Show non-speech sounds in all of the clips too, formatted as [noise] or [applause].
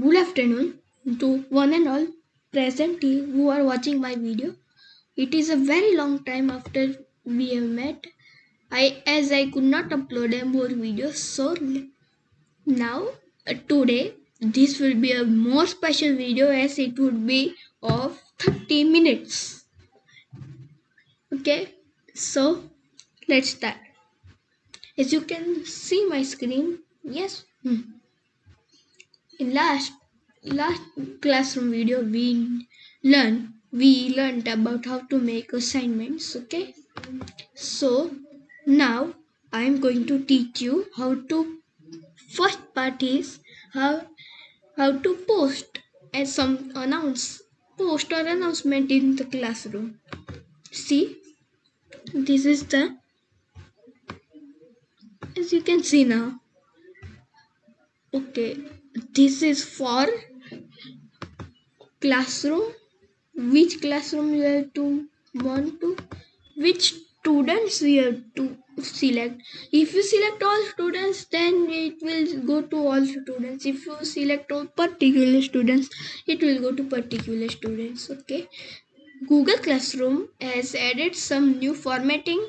Good afternoon to one and all present who are watching my video. It is a very long time after we have met. I as I could not upload a more videos, so now uh, today this will be a more special video as it would be of 30 minutes. Okay, so let's start. As you can see my screen, yes. Hmm. In last last classroom video we learned we learned about how to make assignments okay? So now i am going to teach you how to first part is how how to post as some announce post or announcement in the classroom. See this is the as you can see now. Okay this is for classroom. Which classroom you have to want to? Which students you have to select? If you select all students then it will go to all students. If you select all particular students it will go to particular students okay? Google classroom has added some new formatting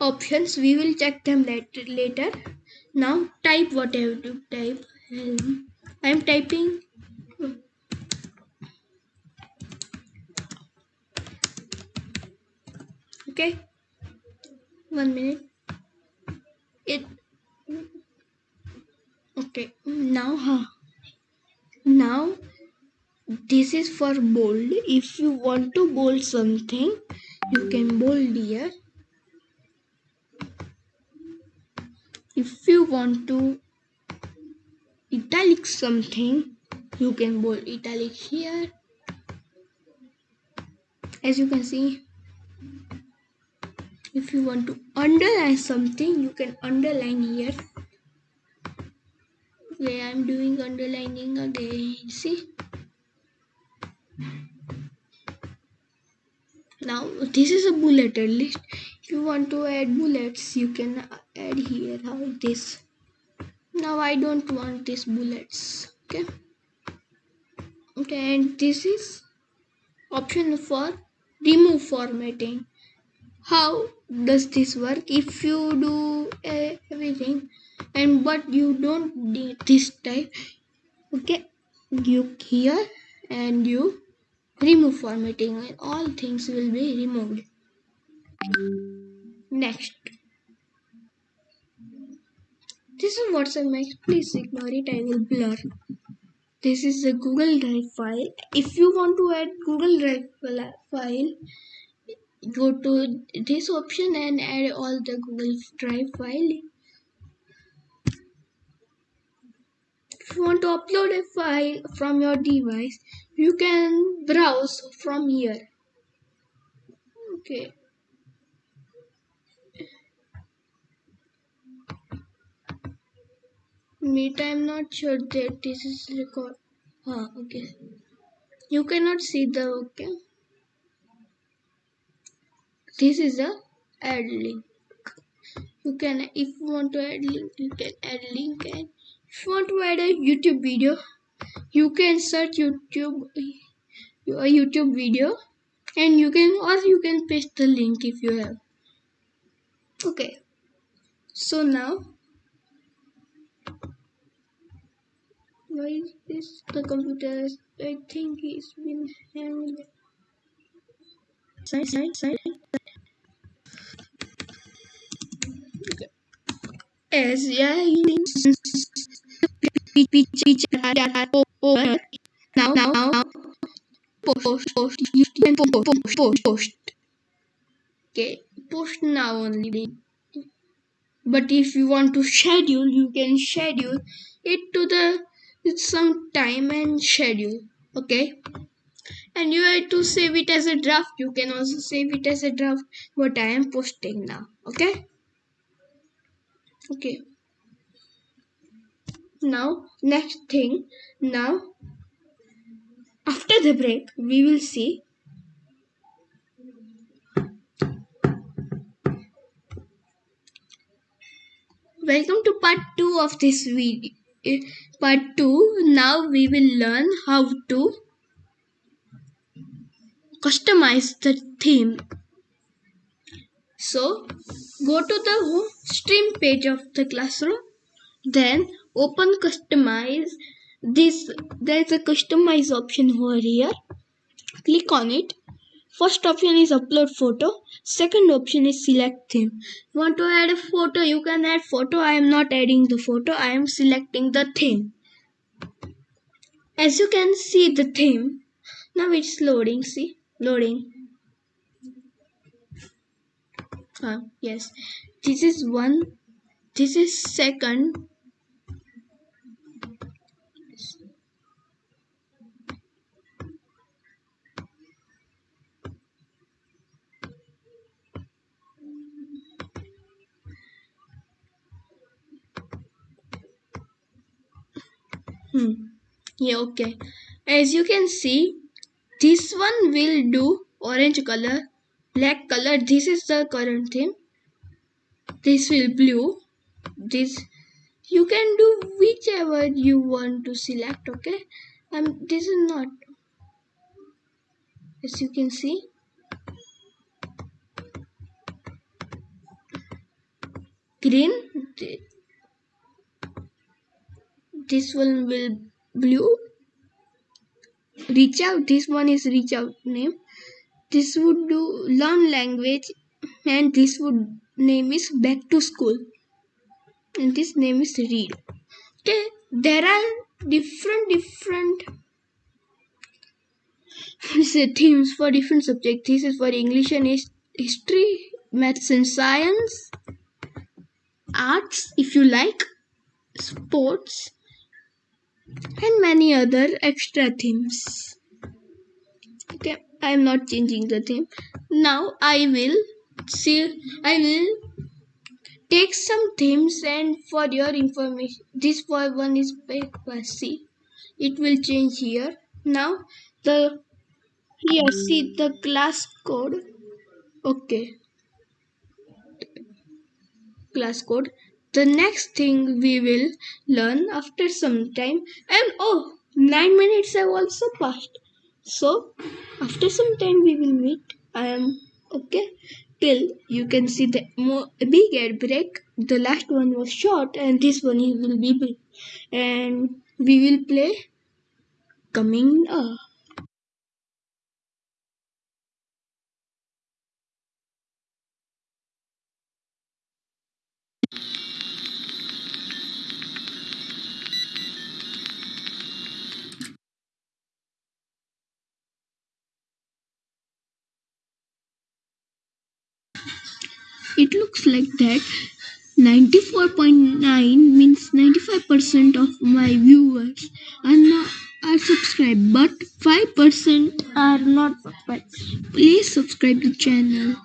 options. We will check them later later. Now type whatever you type. um, i am typing. Okay. One minute. It okay. Now huh. Now this is for bold. If you want to bold something you can bold here. If you want to italic something. You can bold italic here. As you can see if you want to underline something you can underline here. Okay i'm doing underlining again see? Now this is a bulleted list if you want to add bullets you can add here how this now i don't want these bullets okay? Okay and this is option for remove formatting. How does this work? If you do everything and but you don't need this type okay you here and you remove formatting and all things will be removed. Next this is whatsapp max please ignore it i will blur. This is a google drive file. If you want to add google drive file go to this option and add all the google drive file. If you want to upload a file from your device you can browse from here. Okay meet i'm not sure that this is record. Ah okay. You cannot see the okay. This is a add link. You can if you want to add link you can add link and if you want to add a youtube video you can search youtube a youtube video and you can or you can paste the link if you have. Okay. So now why is this the computer i think he's been hanging. Side side side as yeah over now now now post post you can post post post post okay post now only. But if you want to schedule you can schedule it to the it's some time and schedule okay? And you have to save it as a draft. You can also save it as a draft what i am posting now okay? Okay. Now next thing. Now after the break we will see welcome to part 2 of this video part 2 now we will learn how to customize the theme. So go to the stream page of the classroom. Then open customize this. There is a customize option over here. Click on it first option is upload photo. Second option is select theme. Want to add a photo? You can add photo. I am not adding the photo. I am selecting the theme. As you can see the theme now it's loading see? Loading. Uh, yes. This is one. This is second hmm. Yeah okay. As you can see this one will do orange color black color. This is the current theme. This will blue. This you can do whichever you want to select okay? Um this is not as you can see. Green this one will blue. Reach out. This one is reach out name. This would do learn language and this would name is back to school. And this name is read. Okay. There are different different [laughs] themes for different subjects this is for english and history maths and science arts if you like sports and many other extra themes. Okay i am not changing the theme. Now i will see i will take some themes and for your information this one is by c. It will change here. Now the here see the class code. Okay. Class code the next thing we will learn after some time and oh nine minutes have also passed. So after some time we will meet. I am okay till you can see the more big ad break the last one was short and this one will be big. And we will play coming up looks like that. 94.9 means 95% of my viewers are not are subscribed but 5% are not subscribed. Please subscribe the channel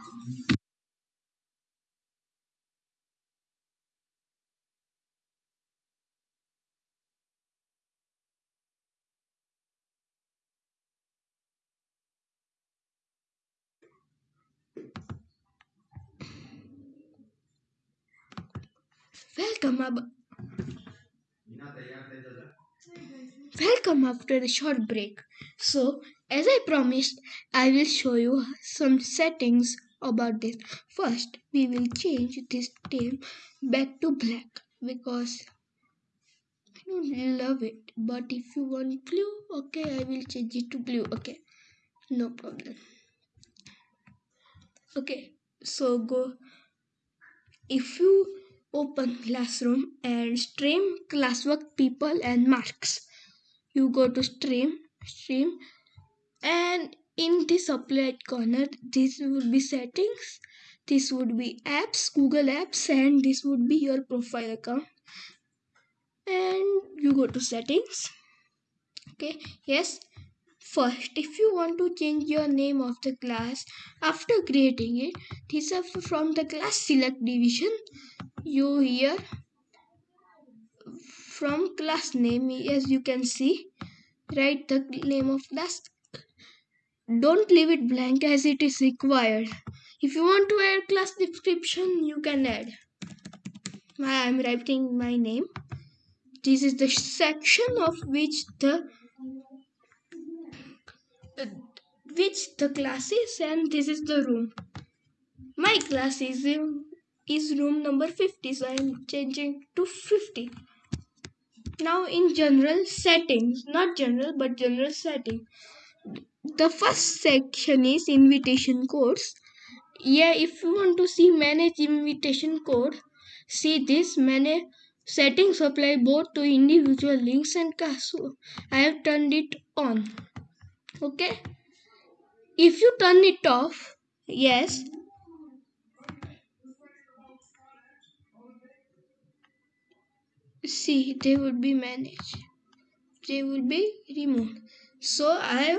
welcome welcome after the short break. So as i promised i will show you some settings about this. First we will change this theme back to black because i don't love it. But if you want blue okay i will change it to blue okay. No problem. Okay so go. If you open classroom and stream classwork people and marks. You go to stream stream and in this right corner this would be settings this would be apps google apps and this would be your profile account. And you go to settings. Okay yes. First if you want to change your name of the class after creating it this is from the class select division you here from class name as you can see write the name of class. Don't leave it blank as it is required. If you want to add class description you can add. I am writing my name. This is the section of which the uh, which the class is and this is the room. My class is in, is room number 50 so i'm changing to 50 now in general settings not general but general setting. The first section is invitation codes. Yeah if you want to see manage invitation code see this manage settings apply both to individual links and class i have turned it on. Okay? If you turn it off yes see they would be managed. They will be removed. So i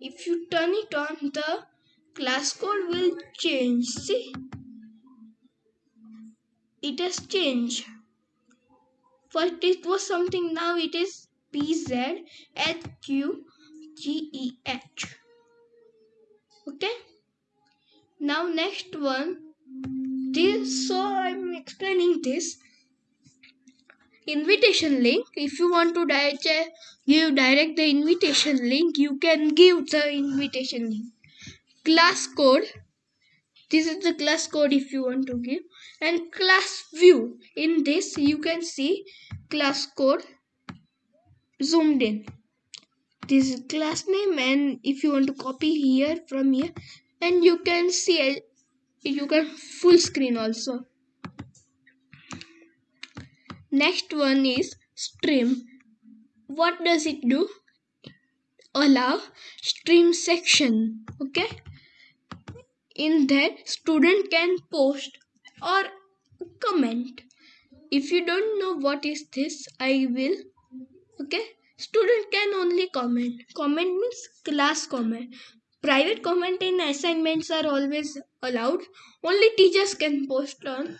if you turn it on the class code will change. See? It has changed. First it was something now it is pz h q g e h. Okay? Now next one this so i'm explaining this invitation link. If you want to direct, uh, give direct the invitation link you can give the invitation link. Class code. This is the class code if you want to give. And class view. In this you can see class code zoomed in. This is class name and if you want to copy here from here and you can see you can full screen also. Next one is stream. What does it do? Allow stream section okay? In there student can post or comment. If you don't know what is this i will okay? Student can only comment. Comment means class comment private comment in assignments are always allowed. Only teachers can post on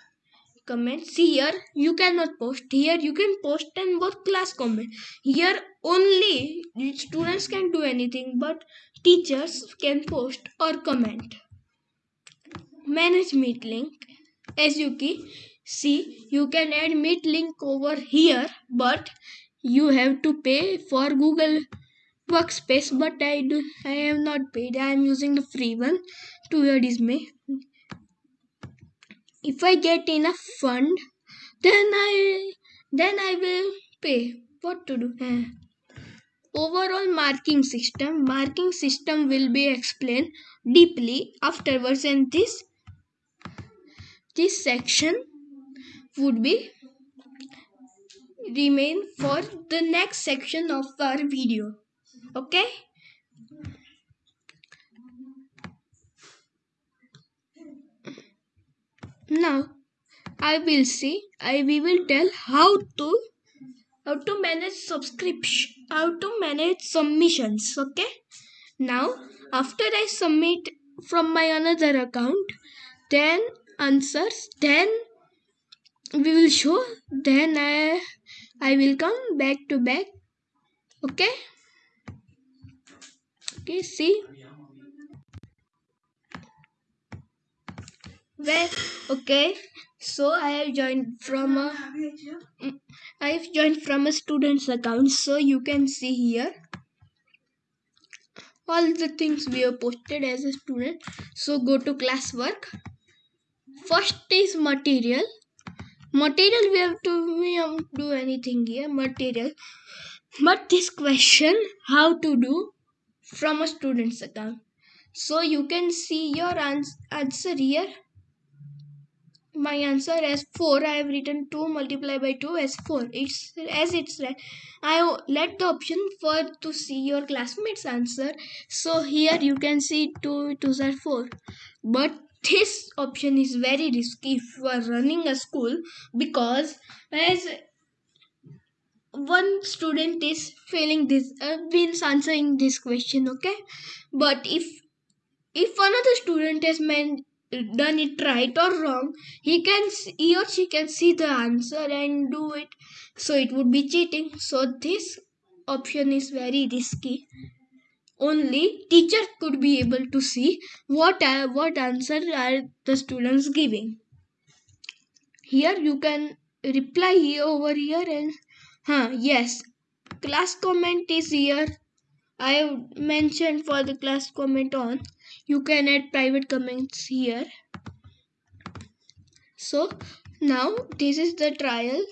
comments. See here you cannot post. Here you can post and both class comment. Here only students can do anything but teachers can post or comment. Manage meet link. As you can see you can add meet link over here but you have to pay for google workspace but i do i have not paid. I am using the free one to your dismay. If i get enough fund then i then i will pay. What to do? Eh. overall marking system. Marking system will be explained deeply afterwards and this this section would be remain for the next section of our video okay now i will see i we will tell how to how to manage subscription how to manage submissions okay now after i submit from my another account then answers then we will show then i i will come back to back okay okay see well okay so i have joined from a i have joined from a student's account. So you can see here. All the things we have posted as a student. So go to classwork. First is material. Material we have to we have to do anything here. Material. But this question how to do from a student's account. So you can see your ans- answer here. My answer as 4 i have written 2 multiply by 2 as 4 it's as it's right i let the option for to see your classmates answer. So here you can see 2 2 are 4 but this option is very risky are running a school because as one student is failing this uh, means answering this question okay? But if if another student has meant done it right or wrong he can he or she can see the answer and do it. So it would be cheating. So this option is very risky. Only teacher could be able to see what uh, what answer are the students giving. Here you can reply over here and huh yes. Class comment is here. I have mentioned for the class comment on. You can add private comments here. So now this is the trial.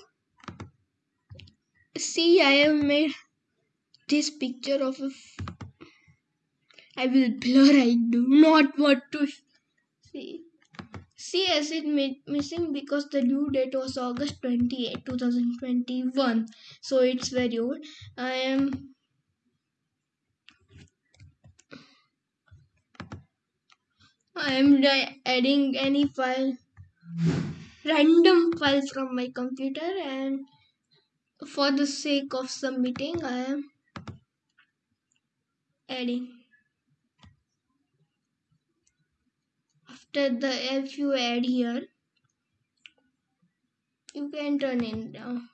See I have made this picture of a I will blur I do not want to see as it mi- missing because the due date was August 28 2021 so it's very old. I am I am di- adding any file random file from my computer and for the sake of submitting I am adding after the if you add here you can turn it down.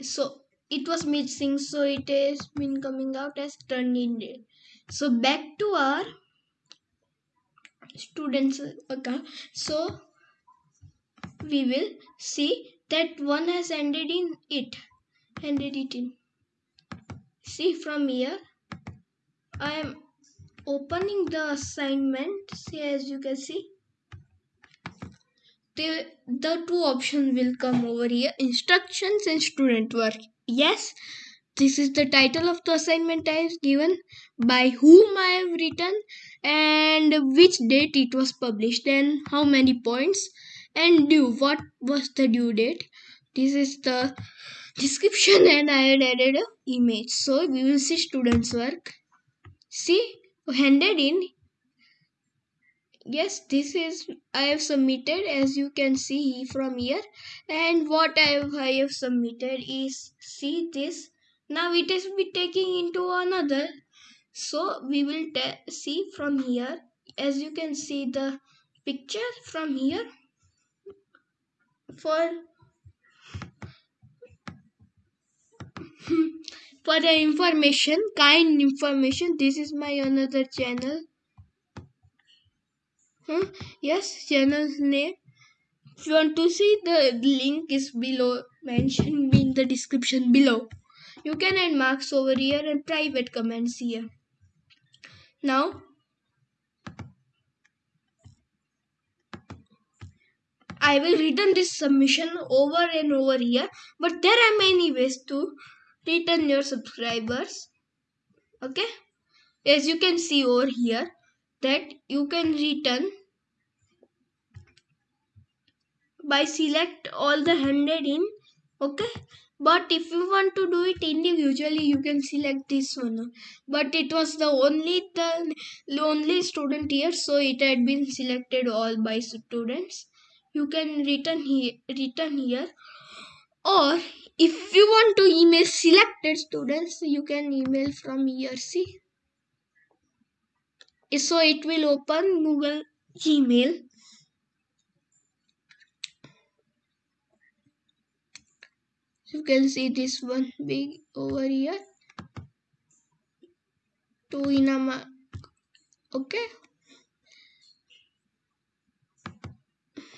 So it was missing so it has been coming out as turned in so back to our students account. So we will see that one has ended in it ended it in. See from here i am opening the assignment see as you can see the, the two options will come over here instructions and student work. Yes this is the title of the assignment i have given by whom i have written and which date it was published and how many points and due what was the due date. This is the description and i had added a image. So we will see students work. See handed in? Yes this is i have submitted as you can see from here. And what i have, I have submitted is see this. Now it is be taking into another. So we will see from here. As you can see the picture from here. For [laughs] hmm, for the information kind information. This is my another channel. Huh? yes channel name. If you want to see the link is below mentioned in the description below. You can add marks over here and private comments here. Now I will return this submission over and over here but there are many ways to return your subscribers. Okay? As you can see over here that you can return by select all the handed in okay? But if you want to do it individually you can select this one. But it was the only the only student here so it had been selected all by students. You can return here return here or if you want to email selected students you can email from see? So it will open google gmail. You can see this one big over here. Two inama okay?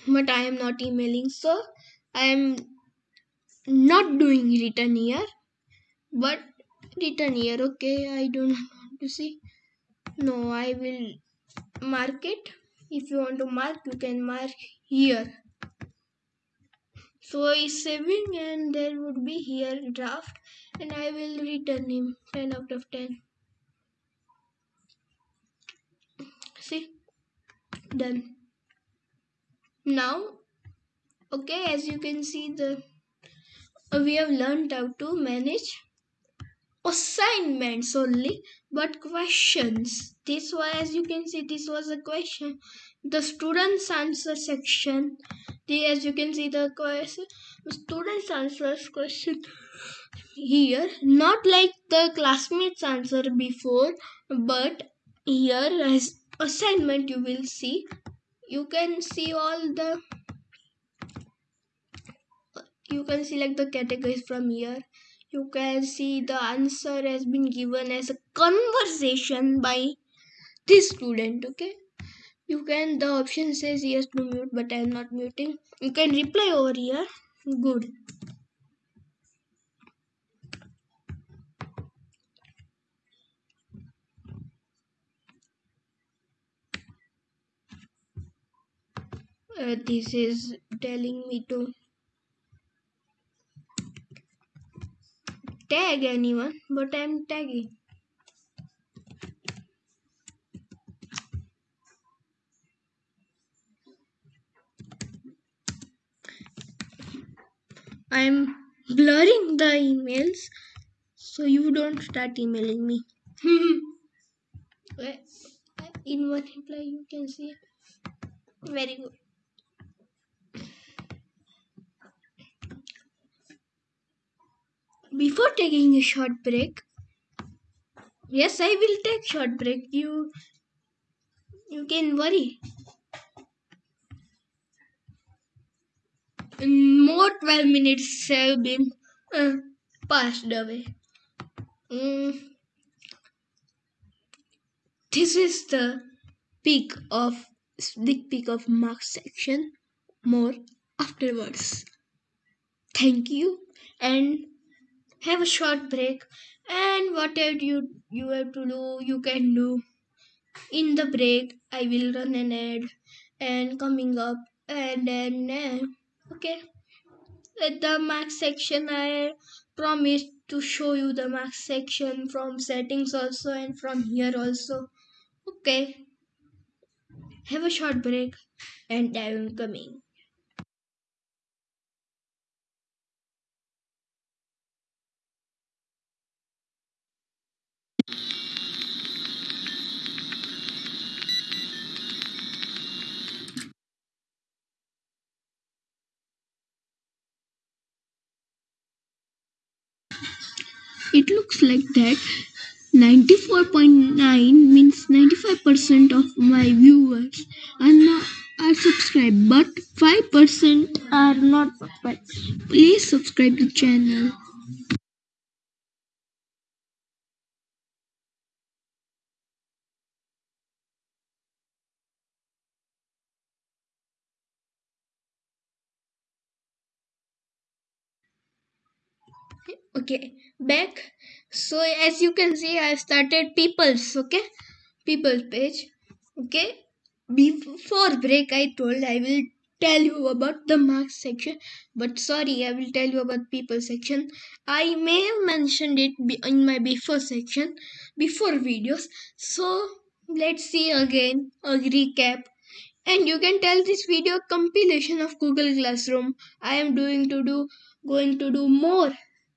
But i am not emailing so i am not doing return here but return here okay i do not want to see no i will mark it. If you want to mark you can mark here so is saving and there would be here draft and i will return him 10 out of 10 see? Done. Now okay as you can see the we have learned how to manage assignments only but questions. This was as you can see this was a question. The students answer section. The as you can see the question students answers question here. Not like the classmates answer before but here as assignment you will see. You can see all the you can select the categories from here. You can see the answer has been given as a conversation by this student okay? You can the option says yes to mute but i'm not muting. You can reply over here. Good. Uh, this is telling me to tag anyone but i'm tagging I'm blurring the emails so you don't start emailing me. [laughs] In one reply, you can see. Very good. Before taking a short break, yes, I will take short break. You, you can worry. more 12 minutes have been uh, passed away. Mm. This is the peak of sneak peek of marks section. More afterwards. Thank you and have a short break. And whatever you you have to do, you can do. In the break, I will run an ad and coming up and then. Uh, okay at the marks section i promised to show you the marks section from settings also and from here also okay have a short break and i am coming it looks like that. 94.9 means 95% of my viewers are not are subscribed but 5% are not subscribed. Please subscribe the channel. Okay back. So as you can see i started people's okay? People's page okay? Before break i told i will tell you about the marks section but sorry i will tell you about people section. I may have mentioned it in my before section before videos. So let's see again a recap. And you can tell this video compilation of google classroom. I am doing to do going to do more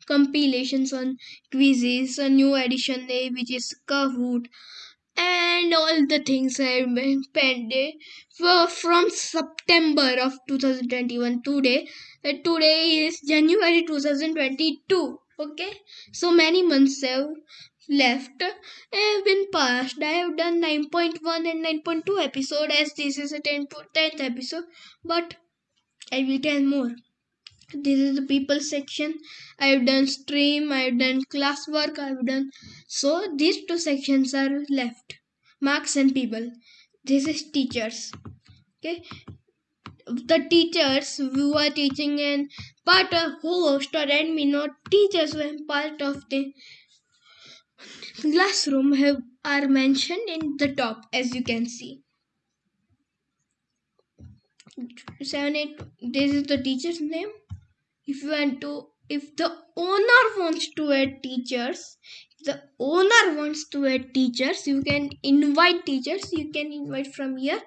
compilations on quizzes, a new edition which is Kahoot, and all the things I spent for from September of 2021 today. Today is January 2022. Okay, so many months have left have been passed. I have done 9.1 and 9.2 episode as this is a 10th, 10th episode, but I will tell more this is the people section. I've done stream i've done classwork i've done. So these two sections are left. Marks and people. This is teachers. Okay? The teachers who are teaching and part of host or admin or teachers who are part of the classroom have are mentioned in the top as you can see. Seven eight this is the teacher's name if you want to if the owner wants to add teachers the owner wants to add teachers you can invite teachers. You can invite from here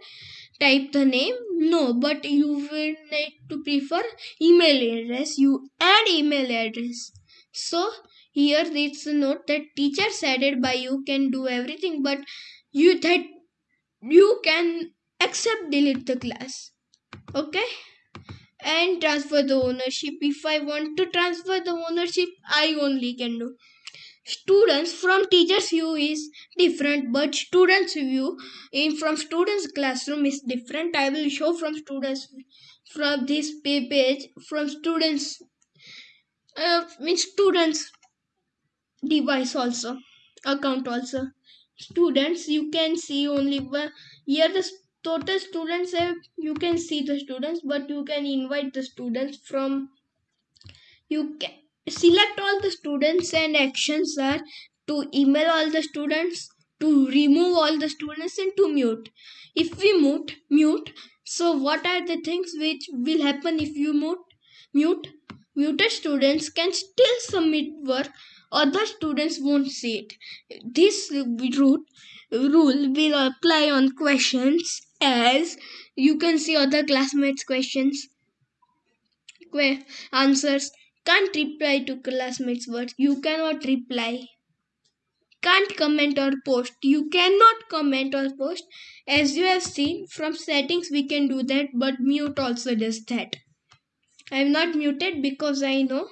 type the name. No but you will need to prefer email address. You add email address. So here it's a note that teachers added by you can do everything but you that you can accept delete the class. Okay and transfer the ownership. If I want to transfer the ownership, I only can do. Students from teachers view is different, but students view in from students classroom is different. I will show from students from this page from students uh, means students device also account also students you can see only one here the total students have you can see the students but you can invite the students from you can select all the students and actions are to email all the students to remove all the students and to mute. If we mute mute so what are the things which will happen if you mute? Mute muted students can still submit work other students won't see it. This route rule will apply on questions as you can see other classmates questions que- answers. Can't reply to classmates words. You cannot reply. Can't comment or post. You cannot comment or post. As you have seen from settings we can do that but mute also does that. I am not muted because i know.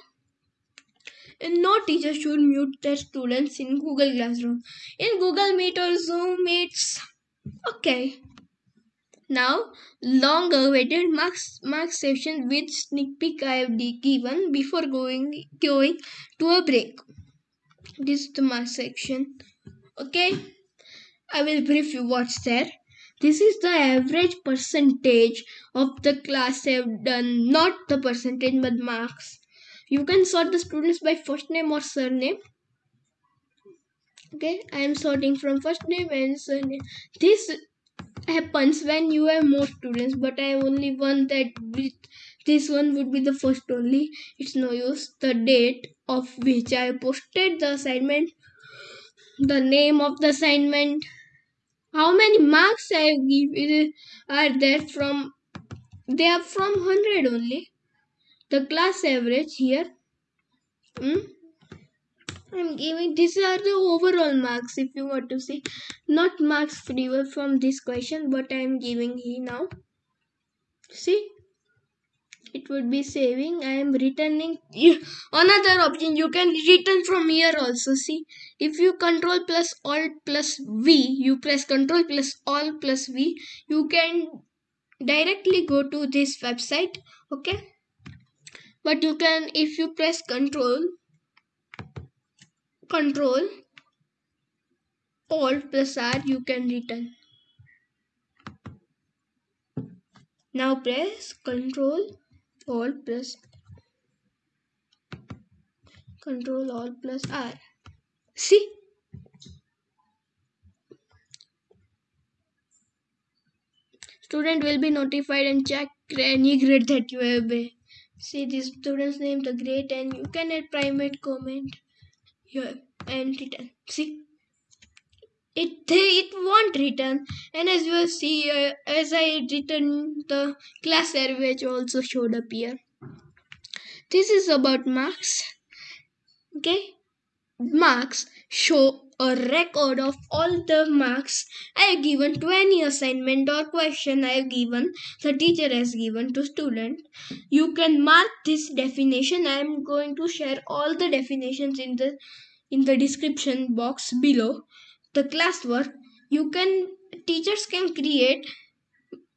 No teacher should mute their students in google classroom. In google meet or zoom it's okay now long awaited marks marks section with sneak peek i have given before going going to a break. This is the marks section. Okay? I will brief you what's there. This is the average percentage of the class I have done. Not the percentage but marks. You can sort the students by first name or surname. Okay? I am sorting from first name and surname. This happens when you have more students but i only one that with this one would be the first only. It's no use. The date of which i posted the assignment the name of the assignment how many marks i give are there from they are from 100 only. The class average here hmm? I'm giving these are the overall marks if you want to see. Not marks free from this question but i'm giving here now. See? It would be saving. I am returning another option you can return from here also see? If you control plus alt plus v you press control plus alt plus v you can directly go to this website okay? But you can if you press control control alt plus r you can return. Now press control alt plus control alt plus r. See? Student will be notified and check any grade that you have. See the student's name the grade and you can add private comment here and return. See? It it won't return. And as you see uh, as i return the class average also showed up here. This is about marks. Okay? Marks show a record of all the marks I have given to any assignment or question I have given, the teacher has given to student. You can mark this definition. I am going to share all the definitions in the in the description box below. The classwork you can teachers can create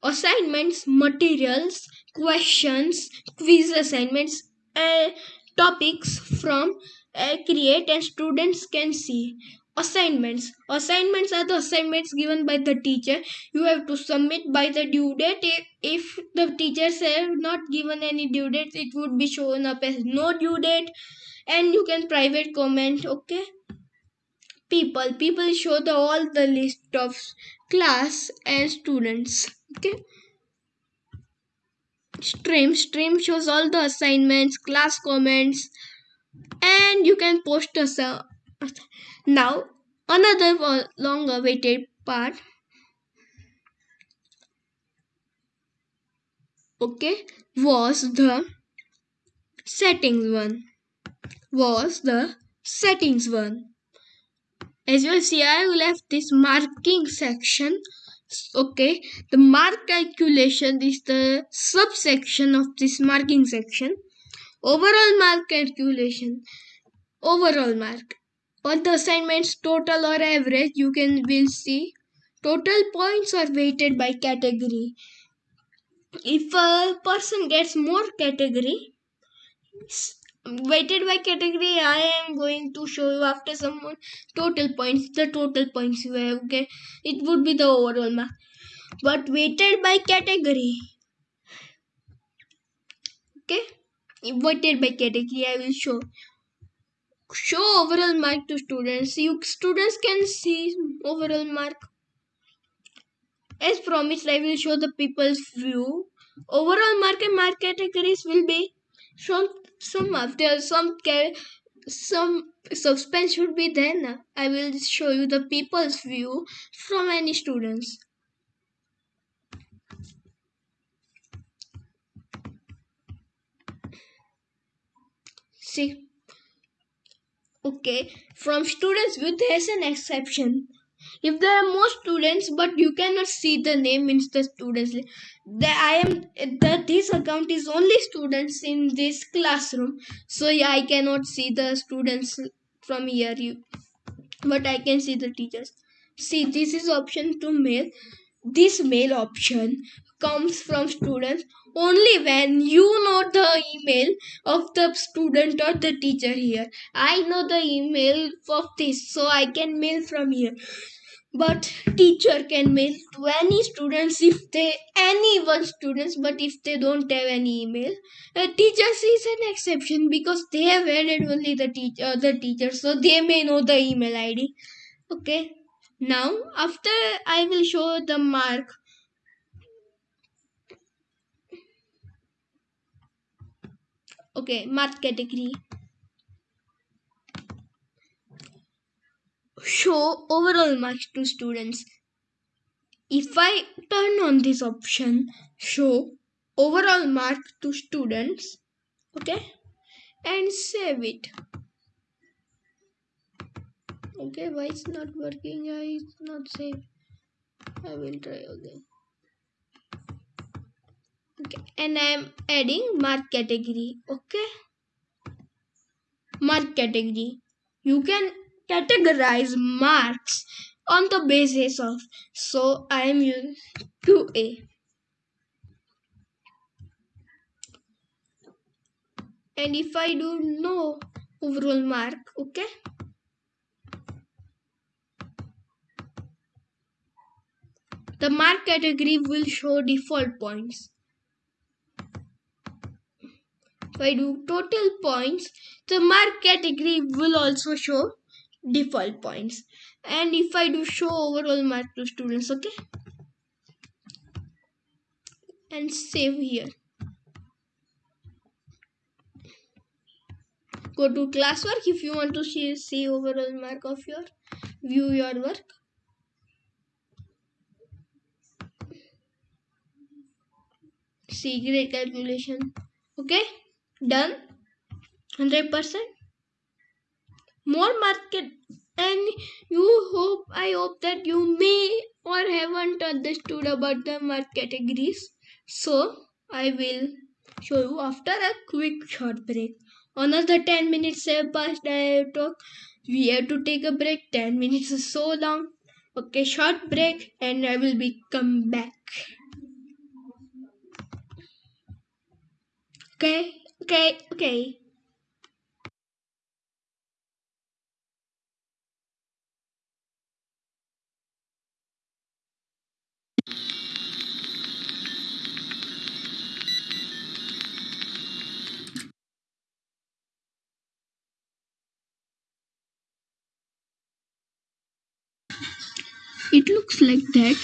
assignments, materials, questions, quiz assignments, uh, topics from uh, create and students can see assignments. Assignments are the assignments given by the teacher. You have to submit by the due date. If the teachers have not given any due date it would be shown up as no due date. And you can private comment okay? People. People show the all the list of class and students okay? Stream. Stream shows all the assignments class comments. And you can post a now another long awaited part. Okay was the settings one. Was the settings one. As you see i left this marking section. Okay the mark calculation is the subsection of this marking section. Overall mark calculation. Overall mark on the assignments total or average you can will see. Total points are weighted by category. If a person gets more category weighted by category i am going to show you after some total points the total points you have okay? It would be the overall mark but weighted by category okay? Weighted by category i will show show overall mark to students. You students can see overall mark. As promised i will show the people's view. Overall mark and mark categories will be shown some after some some suspense should be there now. i will show you the people's view from any students. See okay from students view there's an exception. If there are more students but you cannot see the name in the students that i am that this account is only students in this classroom. So yeah i cannot see the students from here you but i can see the teachers. See this is option to mail. This mail option comes from students only when you know the email of the student or the teacher here. I know the email of this so i can mail from here. But teacher can mail to any students if they any one students but if they don't have any email a teacher is an exception because they have added only the teacher uh, the teacher so they may know the email id okay. Now after i will show the mark okay mark category. Show overall marks to students. If i turn on this option show overall mark to students okay and save it. Okay why it's not working? I it's not save i will try again okay and i am adding mark category okay? Mark category. You can categorize marks on the basis of so i am using 2a and if i do no overall mark okay? The mark category will show default points if I do total points, the mark category will also show default points. And if I do show overall mark to students, okay? And save here. Go to classwork if you want to see, see overall mark of your view your work. See grade calculation. Okay done. 100% more market. And you hope i hope that you may or haven't understood about the market categories. So i will show you after a quick short break. Another 10 minutes have passed i talk. We have to take a break. 10 minutes is so long. Okay short break and i will be come back. Okay Okay, okay. It looks like that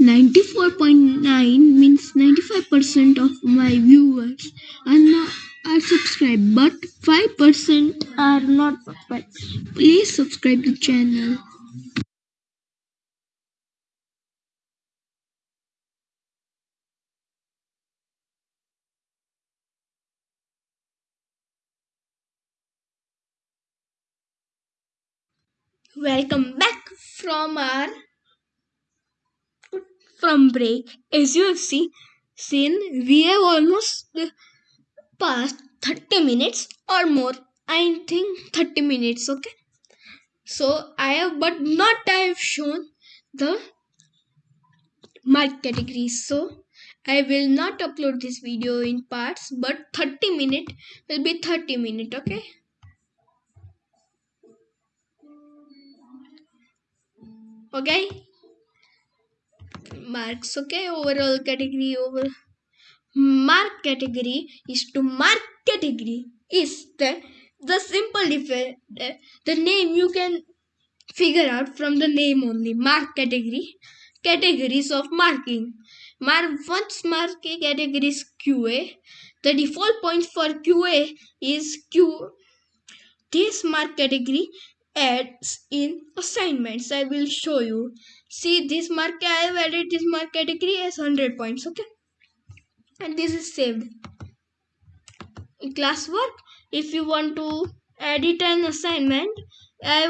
94.9 means 95% of my viewers are not are subscribed but 5% are not. Subscribed please subscribe the channel. Welcome back from our from break. As you have seen seen we have almost past 30 minutes or more. I think 30 minutes okay? So i have but not i have shown the mark categories so i will not upload this video in parts but 30 minute will be 30 minute okay? Okay? Marks okay? Overall category over mark category is to mark category is the the simple difference the name you can figure out from the name only mark category categories of marking. Mark once mark category is qa the default point for qa is q this mark category adds in assignments. I will show you. See this mark i have added this mark category as 100 points okay and this is saved. Classwork if you want to edit an assignment i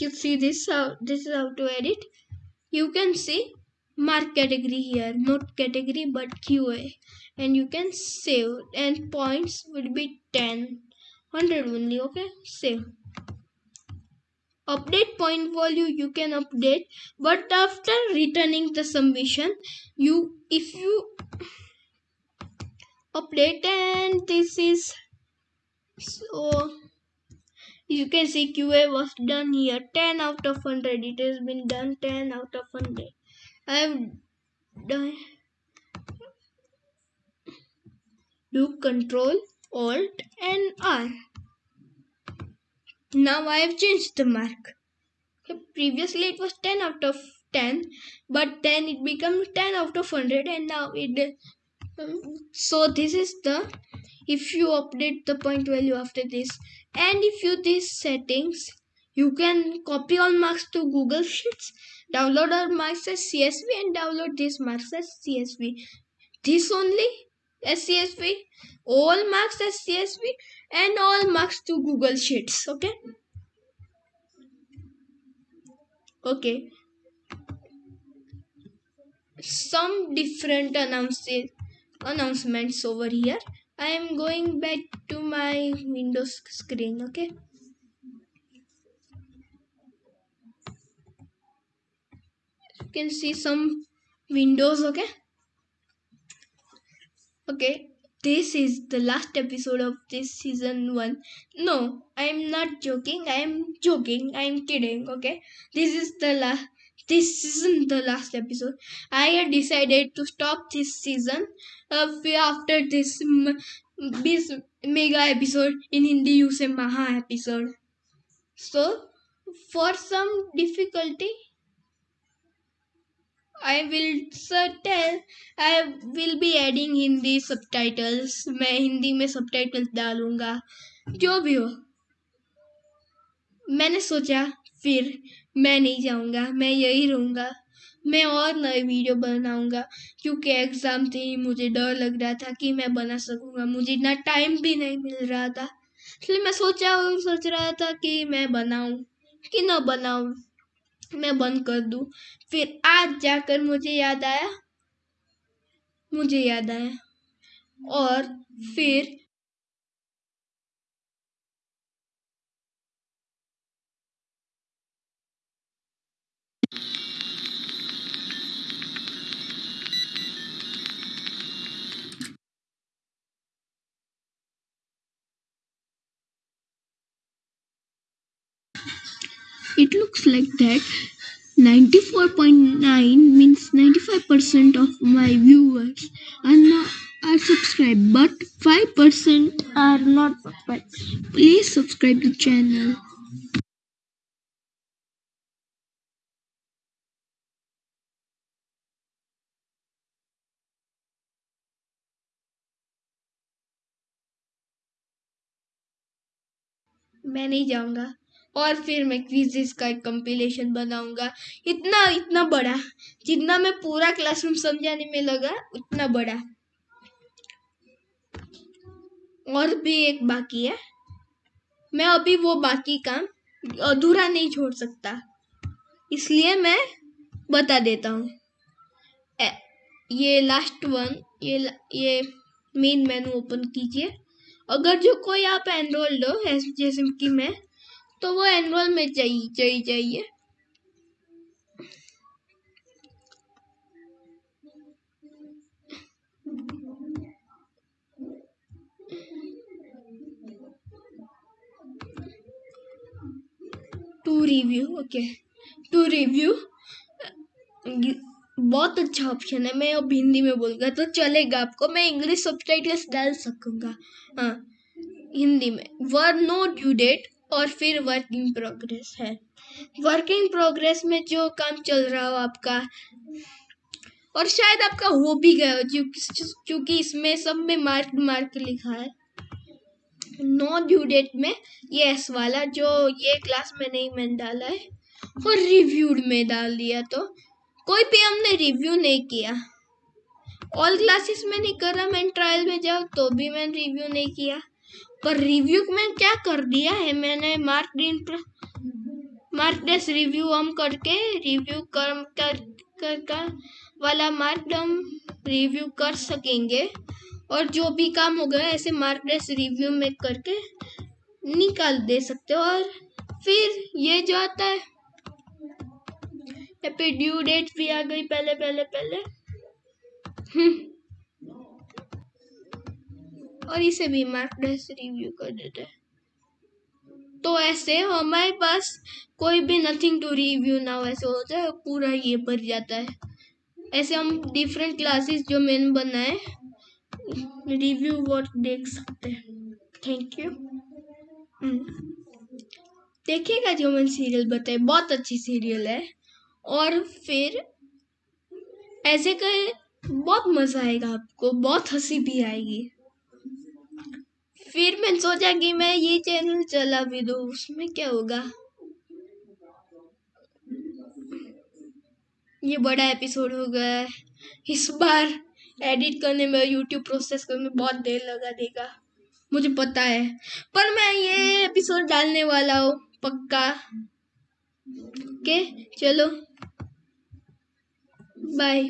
you see this how this is how to edit. You can see mark category here not category but qa and you can save and points will be 10 100 only okay? Save. Update point value you can update but after returning the submission you if you update and this is so you can see qa was done here. 10 out of 100 it has been done 10 out of 100 i have done do control alt and r. Now i have changed the mark. Previously it was 10 out of 10 but then it becomes 10 out of 100 and now it so this is the if you update the point value after this and if you these settings you can copy all marks to google sheets download all marks as csv and download these marks as csv this only as csv all marks as csv and all marks to google sheets okay? Okay. Some different announces announcements over here. I am going back to my windows screen okay? You can see some windows okay? Okay this is the last episode of this season 1 no i am not joking. I am joking. I am kidding okay? This is the last this isn't the last episode. I had decided to stop this season after this mega episode in Hindi you से महा episode so for some difficulty I will tell I will be adding Hindi subtitles मैं हिंदी में सब titles डालूँगा, जो भी हो। मैंने सोचा, फिर मैं नहीं जाऊँगा, मैं यही रहूँगा। मैं और नए वीडियो बनाऊँगा, क्योंकि एग्ज़ाम थे मुझे डर लग रहा था कि मैं बना सकूँगा। मुझे इतना टाइम भी नहीं मिल रहा था। इसलिए मैं सोचा और सोच रहा था कि मैं बनाऊँ, कि ना बनाऊँ, मैं बंद कर दूँ। फिर आज जाकर मुझे याद आया, मुझे याद आया। और फिर looks like that 94.9 means 95% of my viewers are not are subscribed but 5% are not subscribed please subscribe to channel मैं नहीं जाऊंगा और फिर मैं क्विजेस का एक कंपिलेशन बनाऊँगा। इतना इतना बड़ा, जितना मैं पूरा क्लासरूम समझाने में लगा, उतना बड़ा। और भी एक बाकी है। मैं अभी वो बाकी काम अधूरा नहीं छोड़ सकता। इसलिए मैं बता देता हूँ। ये लास्ट वन ये ये मेन मेनू ओपन कीजिए। अगर जो कोई आप एनरोल्ड हो जैसे कि मैं तो वो एनरोल में चाहिए चाहिए चाहिए to review okay to review बहुत अच्छा ऑप्शन है। मैं अब हिंदी में बोलूँगा तो चलेगा आपको। मैं इंग्लिश सब डाल सकूँगा। हाँ हिंदी में। वर नो ड्यू डेट और फिर वर्क इन प्रोग्रेस है। वर्क इन प्रोग्रेस में जो काम चल रहा हो आपका, और शायद आपका हो भी गया हो क्योंकि इसमें सब में मार्क मार्क लिखा है। नो ड्यू डेट में ये एस वाला, जो ये क्लास में नहीं, मैंने डाला है, और रिव्यूड में डाल दिया तो। कोई भी हमने रिव्यू नहीं किया। ऑल क्लासेस में नहीं करा, मैंने ट्रायल में जाओ तो भी मैंने रिव्यू नहीं किया। पर रिव्यू में क्या कर दिया है? मैंने मार्क इन मार्क डेस रिव्यू हम करके रिव्यू कर कर, कर, कर वाला मार्क हम रिव्यू कर सकेंगे। और जो भी काम हो गया ऐसे मार्क डेस रिव्यू में करके निकाल दे सकते हो। और फिर ये जो आता है यहाँ पे ड्यू डेट भी आ गई पहले पहले पहले। हम्म। और इसे भी मार्क डेस रिव्यू कर देते हैं। तो ऐसे हमारे पास कोई भी नथिंग टू रिव्यू ना वैसे हो है, पूरा ये भर जाता है। ऐसे हम डिफरेंट क्लासेस जो मैंने बनाए रिव्यू वर्क देख सकते हैं। थैंक यू देखिएगा जो मैंने सीरियल बताए बहुत अच्छी सीरियल है। और फिर ऐसे कहे, बहुत मज़ा आएगा आपको, बहुत हँसी भी आएगी। फिर मैंने सोचा कि मैं ये चैनल चला भी दू, उसमें क्या होगा? ये बड़ा एपिसोड हो गया है। इस बार एडिट करने में यूट्यूब प्रोसेस करने में बहुत देर लगा देगा, मुझे पता है। पर मैं ये एपिसोड डालने वाला हूँ, पक्का। ओके चलो। बाय